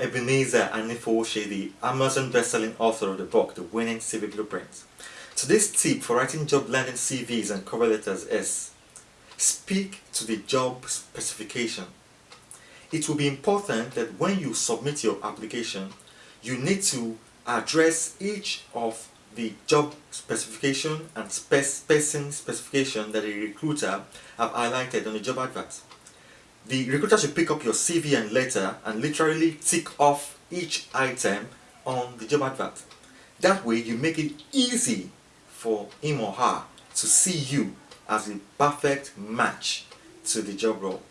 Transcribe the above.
Ebenezer Anifowoshe, the Amazon best-selling author of the book, The Winning CV Blueprint. Today's tip for writing job landing CVs and cover letters is speak to the job specification. It will be important that when you submit your application, you need to address each of the job specification and person specification that a recruiter have highlighted on the job advert. The recruiter should pick up your CV and letter and literally tick off each item on the job advert. That way you make it easy for him or her to see you as a perfect match to the job role.